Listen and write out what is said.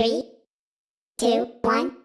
Three, two, one.